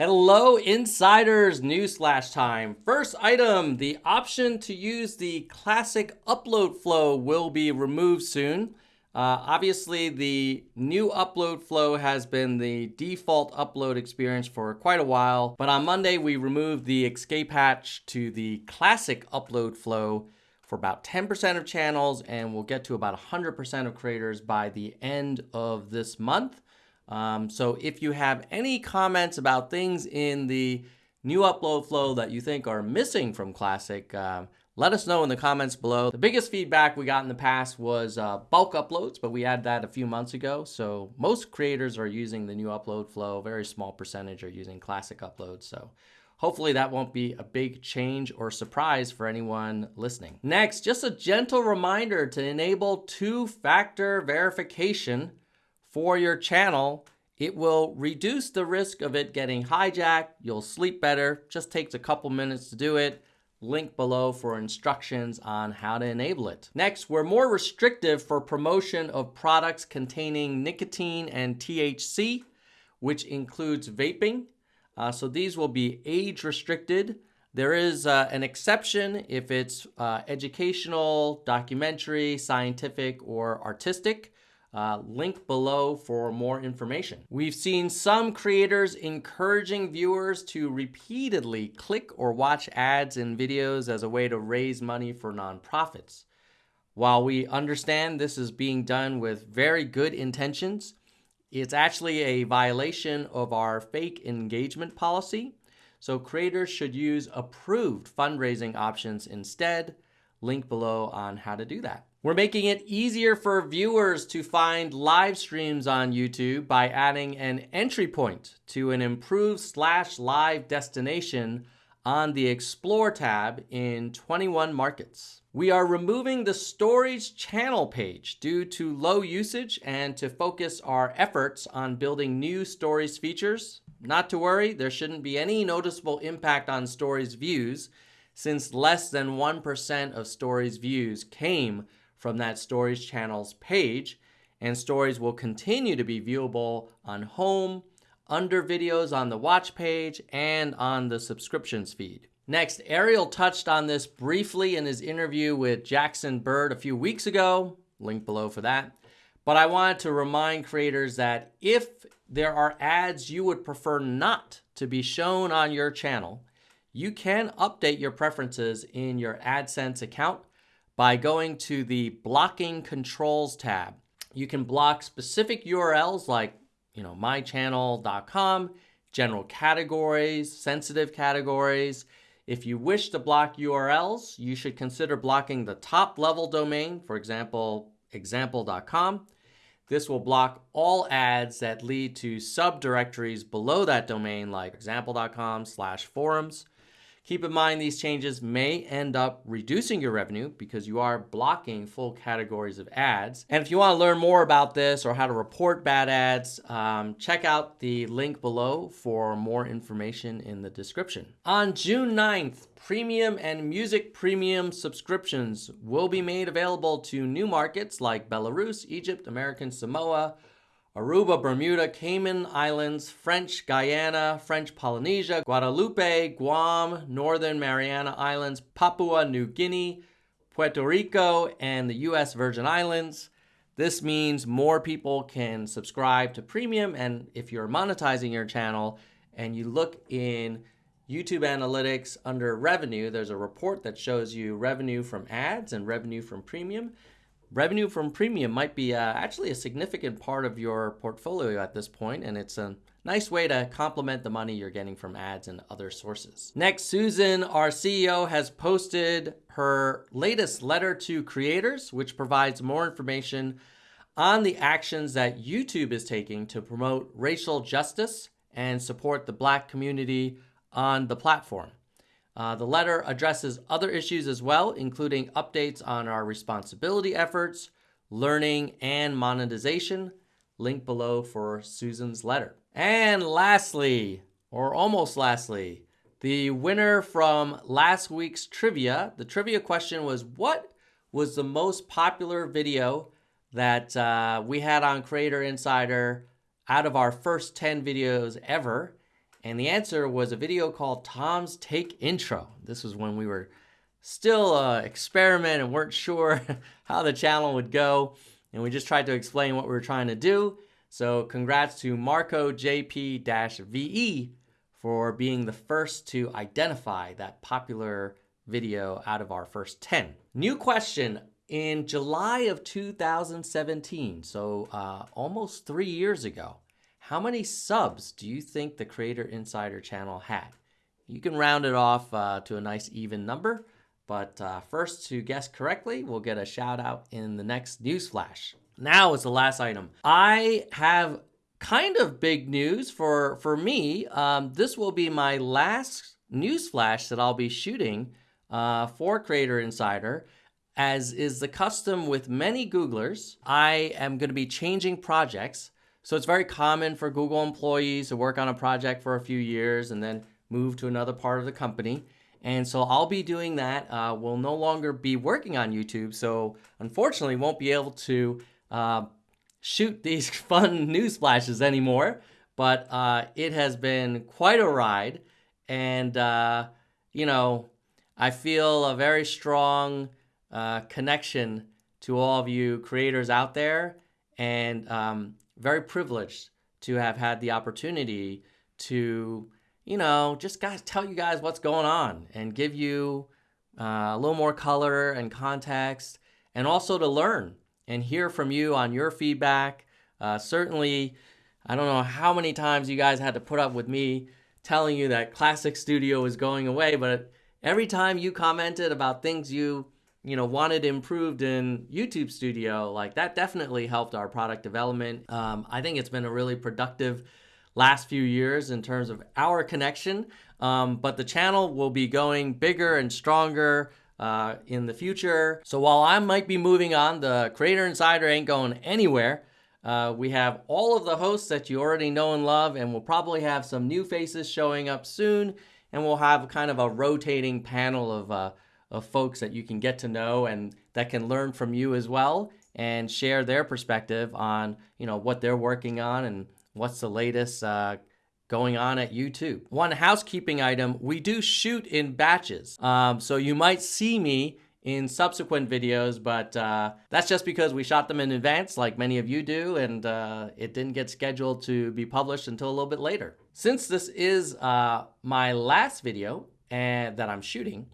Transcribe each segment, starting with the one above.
Hello, insiders! Newsflash time. First item the option to use the classic upload flow will be removed soon. Uh, obviously, the new upload flow has been the default upload experience for quite a while, but on Monday we removed the escape hatch to the classic upload flow for about 10% of channels, and we'll get to about 100% of creators by the end of this month. Um, so if you have any comments about things in the new upload flow that you think are missing from Classic, um, let us know in the comments below. The biggest feedback we got in the past was uh, bulk uploads, but we had that a few months ago. So most creators are using the new upload flow. Very small percentage are using classic uploads. So hopefully that won't be a big change or surprise for anyone listening. Next, just a gentle reminder to enable two-factor verification for your channel. It will reduce the risk of it getting hijacked. You'll sleep better. Just takes a couple minutes to do it. Link below for instructions on how to enable it. Next, we're more restrictive for promotion of products containing nicotine and THC, which includes vaping. Uh, so these will be age restricted. There is uh, an exception if it's uh, educational, documentary, scientific, or artistic. Uh, link below for more information. We've seen some creators encouraging viewers to repeatedly click or watch ads in videos as a way to raise money for nonprofits. While we understand this is being done with very good intentions, it's actually a violation of our fake engagement policy. So creators should use approved fundraising options instead. Link below on how to do that. We're making it easier for viewers to find live streams on YouTube by adding an entry point to an improved slash live destination on the Explore tab in 21 markets. We are removing the Stories channel page due to low usage and to focus our efforts on building new Stories features. Not to worry, there shouldn't be any noticeable impact on Stories views since less than 1% of Stories views came from that Stories channel's page, and Stories will continue to be viewable on home, under videos on the watch page, and on the subscriptions feed. Next, Ariel touched on this briefly in his interview with Jackson Bird a few weeks ago, link below for that. But I wanted to remind creators that if there are ads you would prefer not to be shown on your channel, you can update your preferences in your AdSense account by going to the blocking controls tab. You can block specific URLs like, you know, mychannel.com, general categories, sensitive categories. If you wish to block URLs, you should consider blocking the top level domain, for example, example.com. This will block all ads that lead to subdirectories below that domain like example.com slash forums. Keep in mind these changes may end up reducing your revenue because you are blocking full categories of ads. And if you want to learn more about this or how to report bad ads, um, check out the link below for more information in the description. On June 9th, premium and music premium subscriptions will be made available to new markets like Belarus, Egypt, American Samoa, Aruba, Bermuda, Cayman Islands, French Guiana, French Polynesia, Guadeloupe, Guam, Northern Mariana Islands, Papua New Guinea, Puerto Rico, and the US Virgin Islands. This means more people can subscribe to premium and if you're monetizing your channel and you look in YouTube Analytics under revenue, there's a report that shows you revenue from ads and revenue from premium revenue from premium might be uh, actually a significant part of your portfolio at this point, and it's a nice way to complement the money you're getting from ads and other sources. Next, Susan, our CEO, has posted her latest letter to creators, which provides more information on the actions that YouTube is taking to promote racial justice and support the black community on the platform. Uh, the letter addresses other issues as well, including updates on our responsibility efforts, learning, and monetization. Link below for Susan's letter. And lastly, or almost lastly, the winner from last week's trivia. The trivia question was what was the most popular video that uh, we had on Creator Insider out of our first 10 videos ever? And the answer was a video called Tom's Take Intro. This was when we were still uh, experiment and weren't sure how the channel would go. And we just tried to explain what we were trying to do. So congrats to Marco JP-VE for being the first to identify that popular video out of our first 10. New question. In July of 2017, so uh, almost three years ago, how many subs do you think the Creator Insider channel had? You can round it off uh, to a nice even number, but uh, first to guess correctly, we'll get a shout out in the next news flash. Now is the last item. I have kind of big news for, for me. Um, this will be my last news flash that I'll be shooting uh, for Creator Insider. As is the custom with many Googlers, I am going to be changing projects so it's very common for Google employees to work on a project for a few years and then move to another part of the company. And so I'll be doing that. Uh, we'll no longer be working on YouTube. So unfortunately, won't be able to uh, shoot these fun news flashes anymore. But uh, it has been quite a ride. And, uh, you know, I feel a very strong uh, connection to all of you creators out there. And um, very privileged to have had the opportunity to, you know, just guys tell you guys what's going on and give you uh, a little more color and context, and also to learn and hear from you on your feedback. Uh, certainly, I don't know how many times you guys had to put up with me telling you that Classic Studio is going away, but every time you commented about things you you know, wanted improved in YouTube Studio, like that definitely helped our product development. Um, I think it's been a really productive last few years in terms of our connection. Um, but the channel will be going bigger and stronger uh, in the future. So while I might be moving on, the Creator Insider ain't going anywhere. Uh, we have all of the hosts that you already know and love, and we'll probably have some new faces showing up soon. And we'll have kind of a rotating panel of uh, of folks that you can get to know and that can learn from you as well and share their perspective on you know what they're working on and what's the latest uh, going on at YouTube. One housekeeping item, we do shoot in batches. Um, so you might see me in subsequent videos, but uh, that's just because we shot them in advance like many of you do and uh, it didn't get scheduled to be published until a little bit later. Since this is uh, my last video and, that I'm shooting,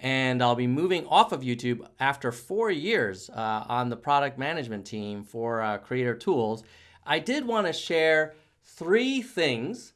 and I'll be moving off of YouTube after four years uh, on the product management team for uh, Creator Tools. I did want to share three things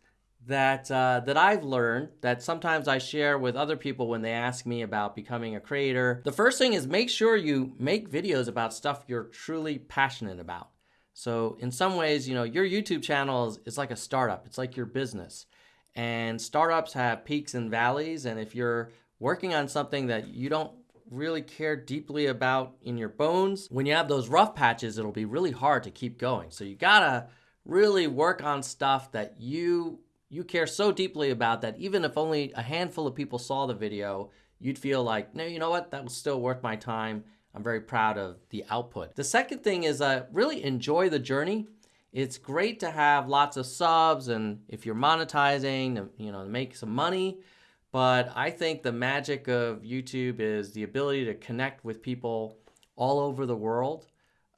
that uh, that I've learned that sometimes I share with other people when they ask me about becoming a creator. The first thing is make sure you make videos about stuff you're truly passionate about. So in some ways, you know, your YouTube channel is, is like a startup. It's like your business. And startups have peaks and valleys. And if you're working on something that you don't really care deeply about in your bones, when you have those rough patches, it'll be really hard to keep going. So you gotta really work on stuff that you you care so deeply about that even if only a handful of people saw the video, you'd feel like, no, you know what, that was still worth my time. I'm very proud of the output. The second thing is uh, really enjoy the journey. It's great to have lots of subs and if you're monetizing, you know, make some money, but I think the magic of YouTube is the ability to connect with people all over the world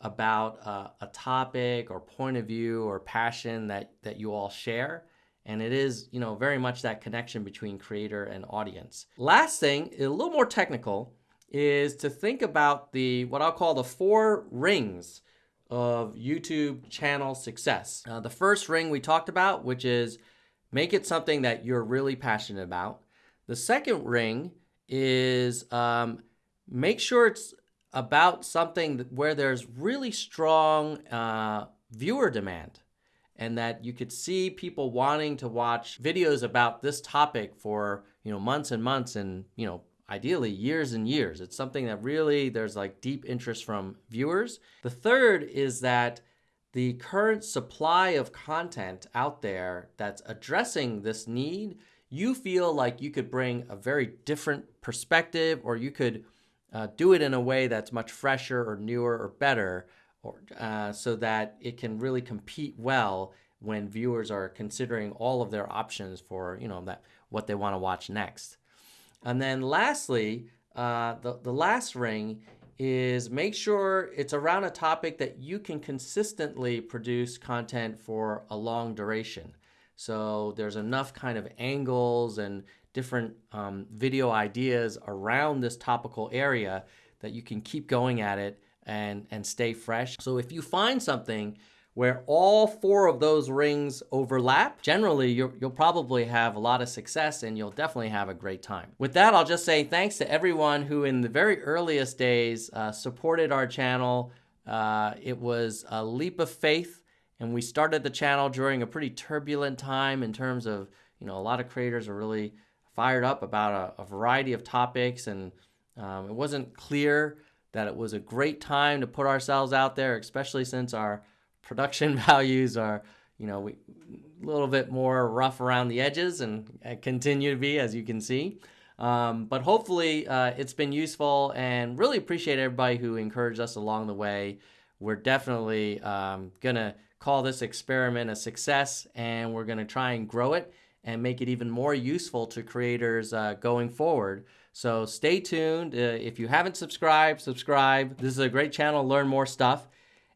about uh, a topic or point of view or passion that, that you all share. And it is, you know, very much that connection between creator and audience. Last thing, a little more technical, is to think about the what I'll call the four rings of YouTube channel success. Uh, the first ring we talked about, which is make it something that you're really passionate about. The second ring is um, make sure it's about something where there's really strong uh, viewer demand and that you could see people wanting to watch videos about this topic for you know months and months and you know ideally years and years. It's something that really there's like deep interest from viewers. The third is that the current supply of content out there that's addressing this need you feel like you could bring a very different perspective or you could uh, do it in a way that's much fresher or newer or better or uh, so that it can really compete well when viewers are considering all of their options for you know that what they want to watch next. And then lastly, uh, the the last ring is make sure it's around a topic that you can consistently produce content for a long duration. So there's enough kind of angles and different um, video ideas around this topical area that you can keep going at it and, and stay fresh. So if you find something where all four of those rings overlap, generally you will probably have a lot of success and you'll definitely have a great time. With that, I'll just say thanks to everyone who in the very earliest days uh, supported our channel. Uh, it was a leap of faith and we started the channel during a pretty turbulent time in terms of, you know, a lot of creators are really fired up about a, a variety of topics and um, it wasn't clear that it was a great time to put ourselves out there, especially since our production values are, you know, we, a little bit more rough around the edges and, continue to be, as you can see. Um, but hopefully uh, it's been useful and really appreciate everybody who encouraged us along the way. We're definitely um, going to call this experiment a success and we're going to try and grow it and make it even more useful to creators uh, going forward. So stay tuned. Uh, if you haven't subscribed, subscribe. This is a great channel learn more stuff.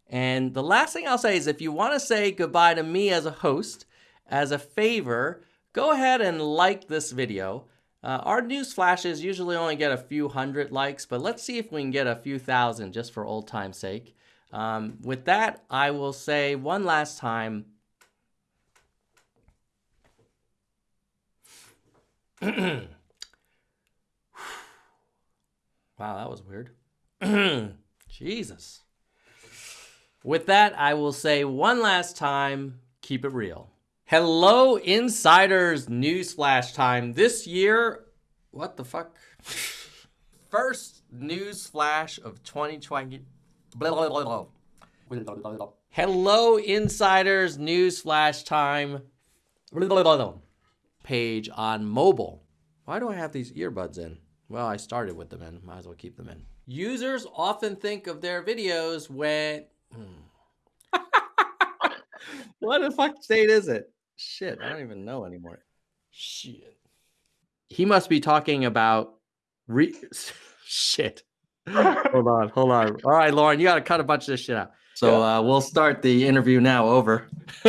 And the last thing I'll say is if you want to say goodbye to me as a host, as a favor, go ahead and like this video. Uh, our news flashes usually only get a few hundred likes, but let's see if we can get a few thousand just for old time's sake. Um, with that, I will say one last time. wow, that was weird. Jesus. With that, I will say one last time, keep it real. Hello, insiders, newsflash time. This year, what the fuck? First news flash of 2020. Blah, blah, blah, Hello, insiders, news flash time. Page on mobile. Why do I have these earbuds in? Well, I started with them in. Might as well keep them in. Users often think of their videos when Hmm. what the fuck state is it? Shit, I don't even know anymore. Shit. He must be talking about re shit. Hold on, hold on. All right, Lauren, you got to cut a bunch of this shit out. So uh, we'll start the interview now. Over.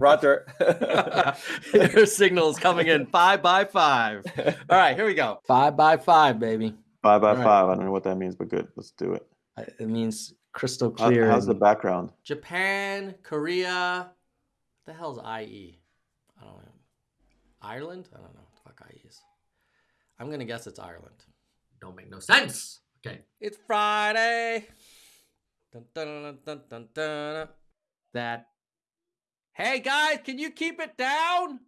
Roger. Your signal is coming in five by five. All right, here we go. Five by five, baby. Five by right. five. I don't know what that means, but good. Let's do it. It means crystal clear. how's the background? Japan, Korea. What the hell's IE? I don't know. Ireland? I don't know what the fuck IE is. I'm gonna guess it's Ireland. Don't make no sense. Okay. It's Friday. Dun, dun, dun, That. Hey guys, can you keep it down?